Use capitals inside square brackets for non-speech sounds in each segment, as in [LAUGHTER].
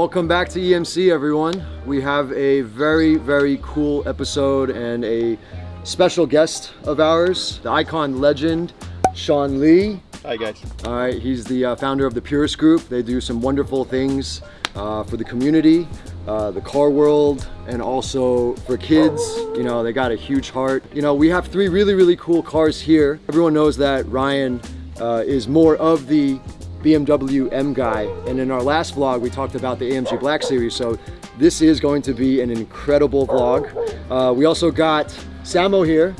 welcome back to EMC everyone. We have a very, very cool episode and a special guest of ours, the icon legend, Sean Lee. Hi guys. All right, he's the uh, founder of the Purist Group. They do some wonderful things uh, for the community, uh, the car world, and also for kids. You know, they got a huge heart. You know, we have three really, really cool cars here. Everyone knows that Ryan uh, is more of the BMW M guy. And in our last vlog, we talked about the AMG Black Series. So this is going to be an incredible vlog. Uh, we also got Samo here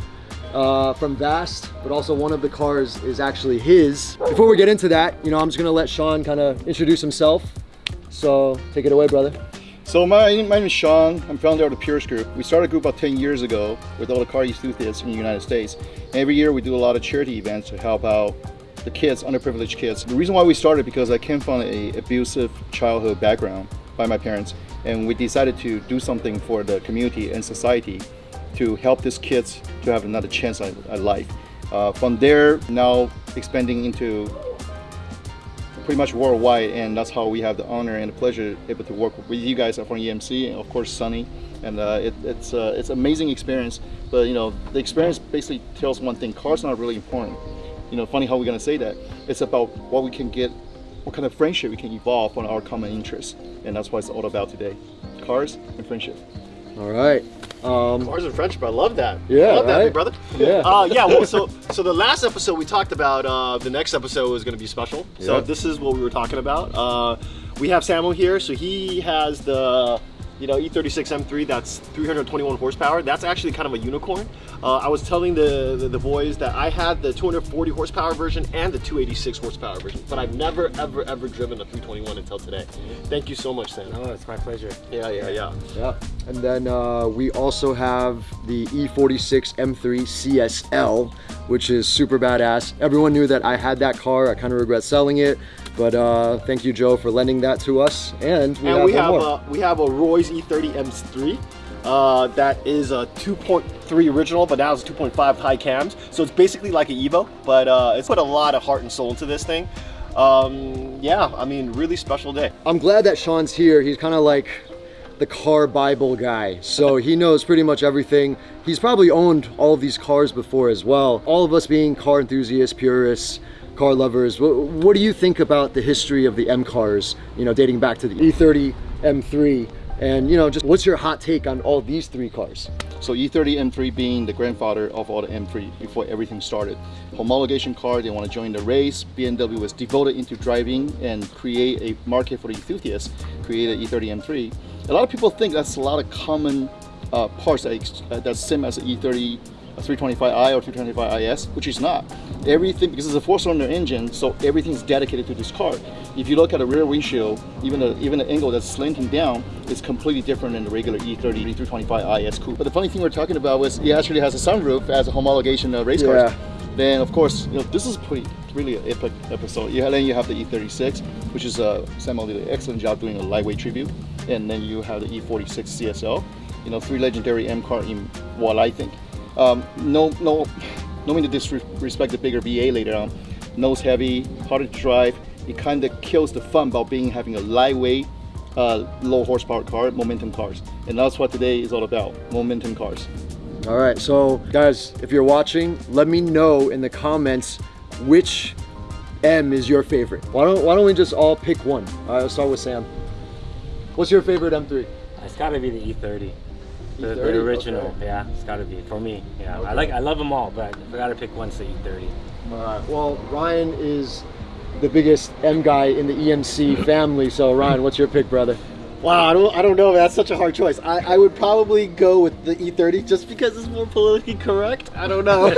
uh, from Vast, but also one of the cars is actually his. Before we get into that, you know, I'm just gonna let Sean kind of introduce himself. So take it away, brother. So my, my name is Sean. I'm founder of the Purist Group. We started a group about 10 years ago with all the car enthusiasts in the United States. Every year we do a lot of charity events to help out the kids, underprivileged kids. The reason why we started because I came from a abusive childhood background by my parents and we decided to do something for the community and society to help these kids to have another chance at, life. Uh, from there, now expanding into pretty much worldwide and that's how we have the honor and the pleasure able to work with you guys from EMC and of course Sunny and uh, it, it's uh, it's amazing experience but you know the experience basically tells one thing cars are not really important you know funny how we're gonna say that it's about what we can get what kind of friendship we can evolve on our common interests and that's what it's all about today cars and friendship all right um, Cars and friendship, I love that. Yeah, I love right? that, big brother. Yeah. Uh, yeah. Well, so so the last episode we talked about uh, the next episode is going to be special. So yeah. this is what we were talking about. Uh, we have Samuel here, so he has the you know, E36 M3, that's 321 horsepower. That's actually kind of a unicorn. Uh, I was telling the, the, the boys that I had the 240 horsepower version and the 286 horsepower version, but I've never, ever, ever driven a 321 until today. Thank you so much, Sam. Oh, it's my pleasure. Yeah, yeah, yeah. Yeah. And then uh, we also have the E46 M3 CSL, which is super badass. Everyone knew that I had that car. I kind of regret selling it. But uh, thank you, Joe, for lending that to us. And we and have, we have, a, we have a Royce E30 M3. Uh, that is a 2.3 original, but now it's a 2.5 high cams. So it's basically like an Evo, but uh, it's put a lot of heart and soul into this thing. Um, yeah, I mean, really special day. I'm glad that Sean's here. He's kind of like the car Bible guy. So [LAUGHS] he knows pretty much everything. He's probably owned all of these cars before as well. All of us being car enthusiasts, purists, car lovers, what, what, do you think about the history of the M cars, you know, dating back to the E30 M3? And, you know, just what's your hot take on all these three cars? So E30 M3 being the grandfather of all the M3 before everything started. Homologation car, they want to join the race. BMW was devoted into driving and create a market for the enthusiasts, created E30 M3. A lot of people think that's a lot of common uh, parts that, uh, that's same as the E30 325i or 325is, which is not. Everything, because it's a four-cylinder engine, so everything's dedicated to this car. If you look at the rear windshield, even the, even the angle that's slanting down is completely different than the regular E30 325is coupe. But the funny thing we're talking about was it actually has a sunroof as a homologation uh, race yeah. car. Then of course, you know, this is pretty really an epic episode. You, then you have the E36, which is uh, Samuel did an excellent job doing a lightweight tribute. And then you have the E46 CSL, you know, three legendary M car in what I think um, no, no, no mean to disrespect the bigger V8 later on. Nose heavy, hard to drive. It kind of kills the fun about being having a lightweight, uh, low horsepower car, momentum cars. And that's what today is all about, momentum cars. All right, so guys, if you're watching, let me know in the comments which M is your favorite. Why don't, why don't we just all pick one? All right, let's start with Sam. What's your favorite M3? It's gotta be the E30. The, the, original, okay. yeah, it's got to be for me. Yeah, okay. I like, I love them all, but I got to pick one, say E30. All right. Well, Ryan is the biggest M guy in the EMC family. So, Ryan, what's your pick, brother? Wow, I don't, I don't know. That's such a hard choice. I, I would probably go with the E30 just because it's more politically correct. I don't know. [LAUGHS] no,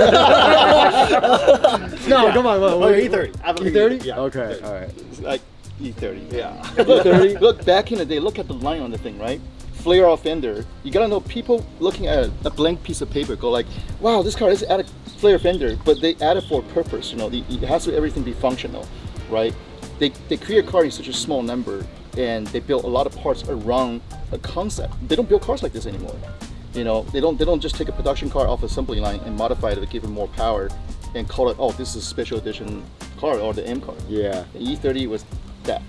yeah. come on. What, what, oh, E30. E30? Yeah. Okay, all right. It's like E30. Yeah. E30. Look, back in the day, look at the line on the thing, right? Flare off fender, you gotta know people looking at a blank piece of paper go like, wow, this car has a flare fender, but they add it for a purpose, you know, it has to everything be functional, right? They, they create a car in such a small number and they build a lot of parts around a concept. They don't build cars like this anymore. You know, they don't they don't just take a production car off assembly line and modify it to give it more power and call it, oh, this is a special edition car or the M car. Yeah. The E30 was that.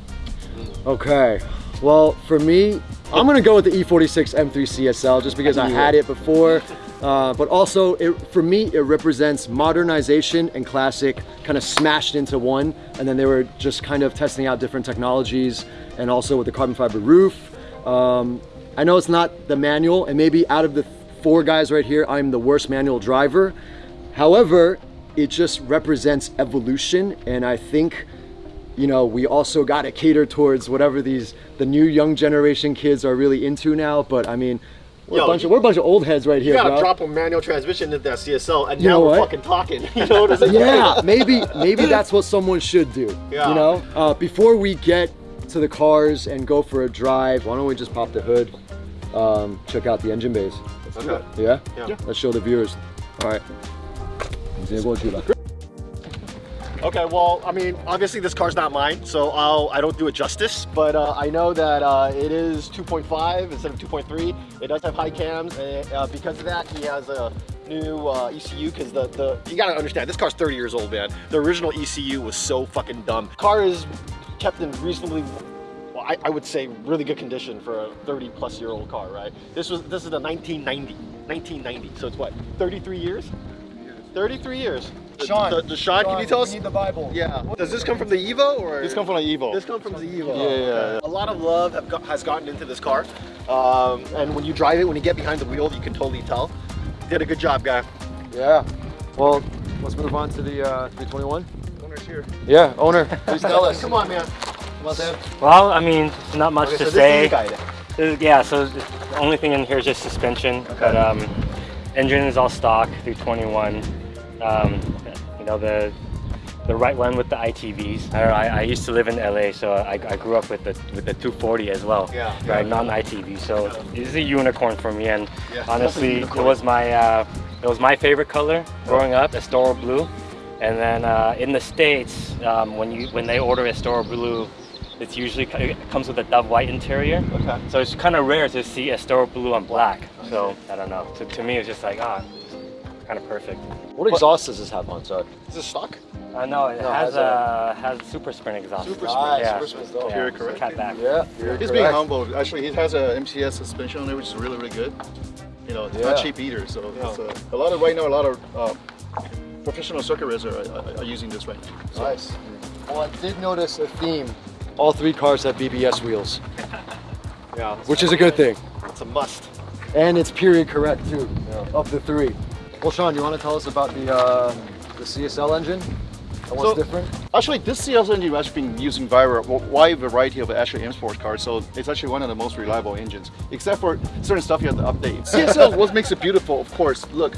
Okay. Well, for me, I'm gonna go with the E E46 M3 CSL just because I had it before. Uh, but also, it, for me, it represents modernization and classic kind of smashed into one. And then they were just kind of testing out different technologies and also with the carbon fiber roof. Um, I know it's not the manual, and maybe out of the four guys right here, I'm the worst manual driver. However, it just represents evolution, and I think you know, we also got to cater towards whatever these the new young generation kids are really into now. But I mean, we're, Yo, a, bunch you- of, we're a bunch of old heads right You here, gotta bro. drop a manual transmission into that CSL, and You now we're what? fucking talking. [LAUGHS] You know what I'm saying? yeah, maybe maybe that's what someone should do. Yeah. You know, uh, before we get to the cars and go for a drive, why don't we just pop the hood, um, check out the engine bays? Okay. Yeah. Yeah. Let's show the viewers. All right. Okay, well, I mean, obviously this car's not mine, so I'll, I don't do it justice, but uh, I know that uh, it is 2.5 instead of 2.3. It does have high cams, and uh, because of that, he has a new uh, ECU, because the, the, you gotta understand, this car's 30 years old, man. The original ECU was so fucking dumb. Car is kept in reasonably, well, I, I would say really good condition for a 30 plus year old car, right? This was, this is a 1990, 1990, so it's what, 33 years? 33 years. The- Sean, the, the Sean, can you tell us? Need the Bible. Yeah. Does this come from the Evo or? This come from an Evo. This come from the Evo. Yeah, yeah, yeah. A lot of love have got, has gotten into this car, um, and when you drive it, when you get behind the wheel, you can totally tell. Did a good job, guy. Yeah. Well, let's move on to the uh, 321. Owner's here. Yeah, owner, please tell [LAUGHS] us. Come on, man. Come on, Sam. Well, I mean, not much Okay, to so say. this is the guy then. Yeah, so the only thing in here is just suspension, but um, engine is all stock, 321. Um, you know the the right one with the ITBs. I, I, I used to live in LA, so I, I grew up with the with the 240 as well. Yeah. Right, non-ITB. So it's a unicorn for me, and Yeah, honestly, it was my uh, it was my favorite color growing up, Estoril blue. And then uh, in the states, um, when you when they order Estoril blue, it's usually it comes with a dove white interior. Okay. So it's kind of rare to see Estoril blue on black. So I don't know. So to me, it's just like ah, kind of perfect. What exhaust does this have on? Sorry. Is this stock? I know it No, has has a has super sprint exhaust. Super Nice, sprint. Yeah. super sprint. Yeah, Very so correct. Cat back. Yeah, you're He's being humble. Actually, he has a MCS suspension on there, which is really, really good. You know, it's Yeah. not cheap either. So it's a, a lot of right now, a lot of uh, professional circuit racers are, are, are using this right now. So, Nice. Well, I did notice a theme. All three cars have BBS wheels, [LAUGHS] Yeah. which is a good thing. It's a must. And it's period correct too, of the three. Well, Sean, do you want to tell us about the uh, the CSL engine and what's So- different? Actually, this CSL engine has been used in very wide variety of actually M Sports cars, so it's actually one of the most reliable engines. Except for certain stuff you have to update. [LAUGHS] CSL, what makes it beautiful, of course, look,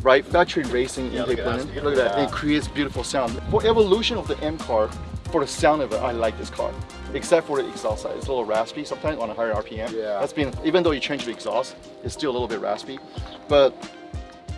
right? Factory racing Yeah, intake look at that. Look at that. Yeah. It creates beautiful sound. For evolution of the M car, for the sound of it, I like this car. Except for the exhaust side, it's a little raspy sometimes on a higher RPM. Yeah. That's been even though you change the exhaust, it's still a little bit raspy. But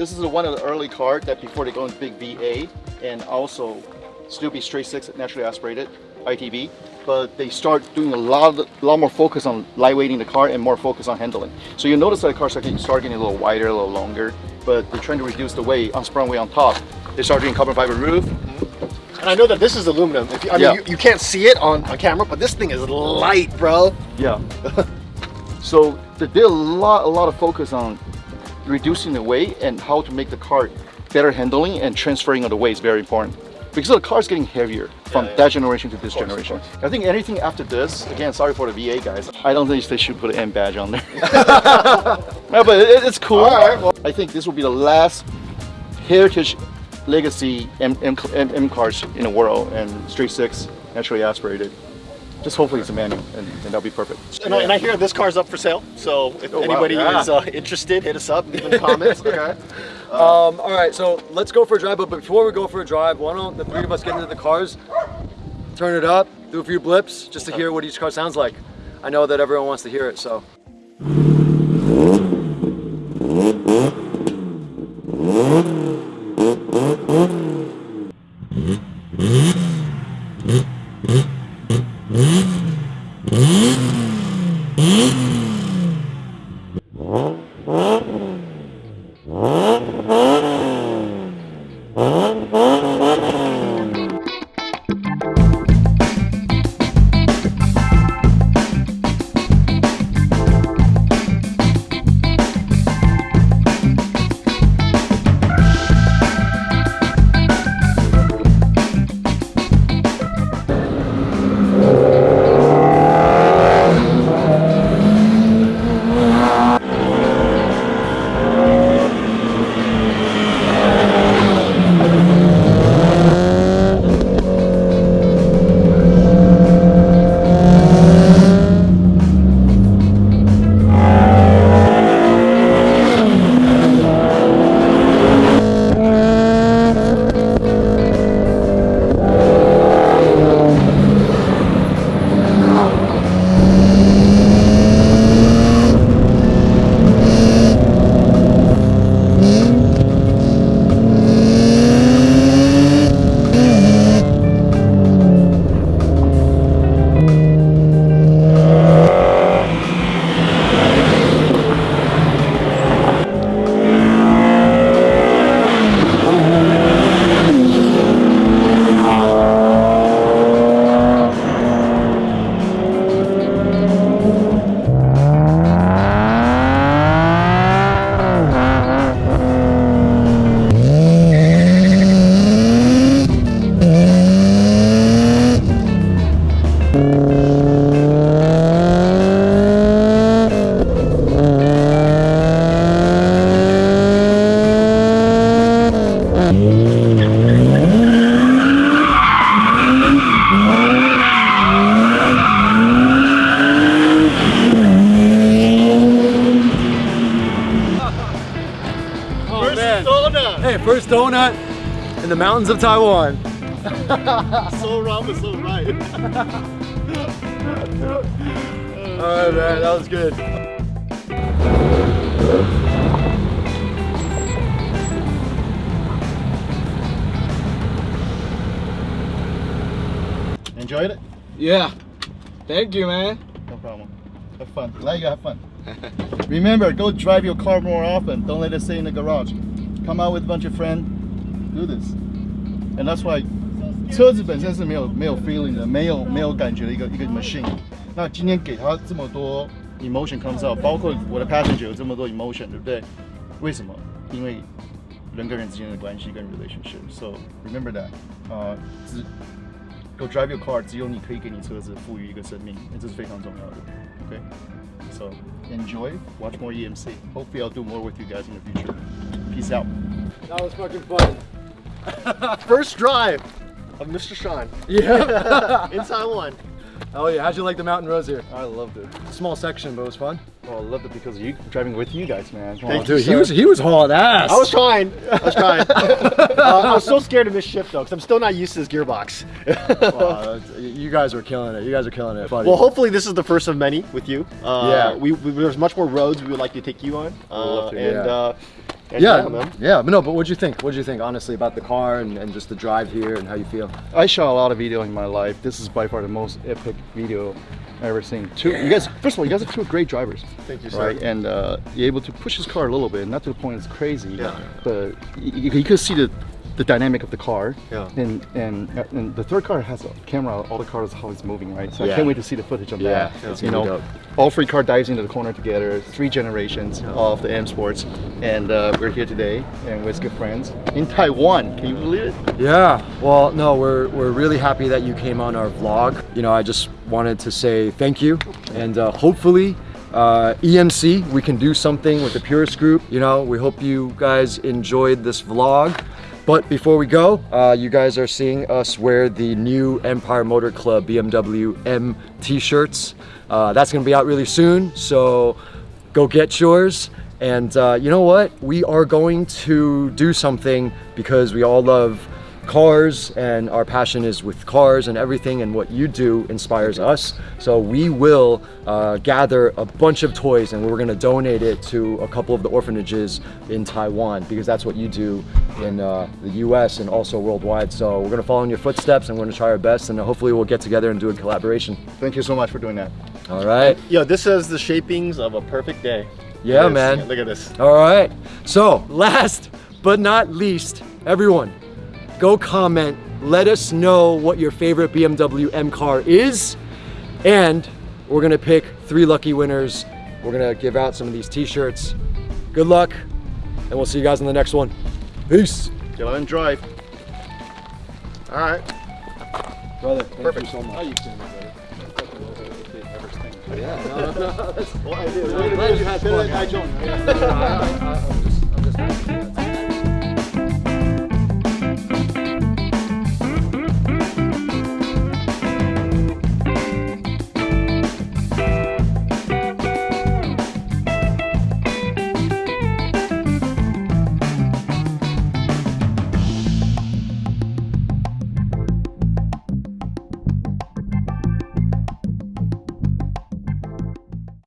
this is one of the early cars that before they go in big V8 and also still be straight six naturally aspirated ITB, but they start doing a lot, a lot more focus on lightweighting the car and more focus on handling. So you notice that the cars are getting, start getting a little wider, a little longer, but they're trying to reduce the weight, unsprung weight on top. They start doing carbon fiber roof. And I know that this is aluminum. If you, I mean, Yeah. you, you can't see it on, on camera, but this thing is light, bro. Yeah. [LAUGHS] so they did a lot, a lot of focus on reducing the weight and how to make the car better handling and transferring of the weight is very important. Because the car is getting heavier from yeah. that generation to this course, generation. I think anything after this, again, sorry for the V8 guys, I don't think they should put an M badge on there. [LAUGHS] [LAUGHS] no, but it, it's cool. Right, well- I think this will be the last heritage legacy M, M, M, M cars in the world and straight six, naturally aspirated. Just hopefully it's a manual and, and that'll be perfect. And, I, and I hear this car's up for sale, so if Oh, wow, anybody yeah. is uh, interested, hit us up, leave in the comments. [LAUGHS] okay. Um, all right, so let's go for a drive. But before we go for a drive, why don't the three of us get into the cars, turn it up, do a few blips, just to hear what each car sounds like. I know that everyone wants to hear it, so. Oh, first donut in the mountains of Taiwan. [LAUGHS] so wrong but so right. All right, man, that was good. Enjoyed it? Yeah. Thank you, man. No problem. Have fun. Glad you have fun. [LAUGHS] Remember, go drive your car more often. Don't let it stay in the garage. Come out with a bunch of friends. Do this. And that's why 车子本身是没有没有 feeling 的，没有没有感觉的一个一个 machine。那今天给它这么多 emotion comes out，包括我的 passenger 有这么多 emotion，对不对？为什么？因为人跟人之间的关系跟 relationship。So remember that，啊、只 Go drive your car，只有你可以给你车子赋予一个生命，这是非常重要的。OK，so、enjoy, watch more EMC. Hopefully, I'll do more with you guys in the future. Peace out. That was fucking fun. [LAUGHS] First drive of Mr. Sean Yeah. [LAUGHS] in Taiwan. oh yeah, how'd you like the mountain roads here? I loved it. Small section, but it was fun. Oh, I loved it because of you driving with you guys, man. Come Thank on. you, Dude, he was he was hauling ass. I was trying. I was trying. [LAUGHS] uh, I was so scared to miss shift though, because I'm still not used to this gearbox. [LAUGHS] Wow, you guys are killing it. You guys are killing it, buddy. well, hopefully this is the first of many with you. Uh, Yeah. We, we there's much more roads we would like to take you on. Uh, love to, and, yeah. Yeah, yeah, but no, but what'd you think? What'd you think, honestly, about the car and, and just the drive here and how you feel? I shot a lot of video in my life. This is by far the most epic video I've ever seen. Two, you guys. First of all, you guys are two great drivers. Thank you, sir. Right, and uh, you're able to push this car a little bit, not to the point it's crazy. Yeah. But you, you could see the the dynamic of the car. Yeah. And and and the third car has a camera. All the cars how it's moving, right? So I can't wait to see the footage of Yeah, that. it's you gonna be know, dope. all three car dives into the corner together. Three generations of the M Sports, and uh, we're here today, and we're good friends in Taiwan. Can you believe it? Yeah, well, no, we're, we're really happy that you came on our vlog. You know, I just wanted to say thank you, and uh, hopefully, uh, EMC, we can do something with the Purist Group. You know, we hope you guys enjoyed this vlog. But before we go, uh, you guys are seeing us wear the new Empire Motor Club BMW M t-shirts. Uh, that's gonna be out really soon, so go get yours. And uh, you know what? We are going to do something because we all love cars and our passion is with cars and everything and what you do inspires us. So we will uh, gather a bunch of toys and we're gonna donate it to a couple of the orphanages in Taiwan because that's what you do in uh, the US and also worldwide. So we're gonna follow in your footsteps and we're gonna try our best and hopefully we'll get together and do a collaboration. Thank you so much for doing that. All right. Yo, this is the shapings of a perfect day. Yeah, Look at this. man. Look at this. All right. So, last but not least, everyone, go comment. Let us know what your favorite BMW M car is. And we're going to pick three lucky winners. We're going to give out some of these t shirts. Good luck. And we'll see you guys in the next one. Peace. Get on and drive. All right. Brother, thank Perfect. you so much. Oh, you kidding brother? Yeah, [LAUGHS] no, no, no. Well, I [LAUGHS] did. I'm glad you had fun. I joined. I, I, I, I'm just, I'm just [LAUGHS]